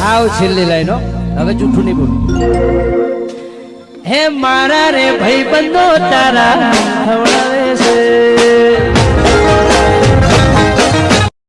હાવ છેલ્લી લાઈનો. હવે જૂઠું નહીં બોલું. હે મારા રે ભાઈ બંધો તારા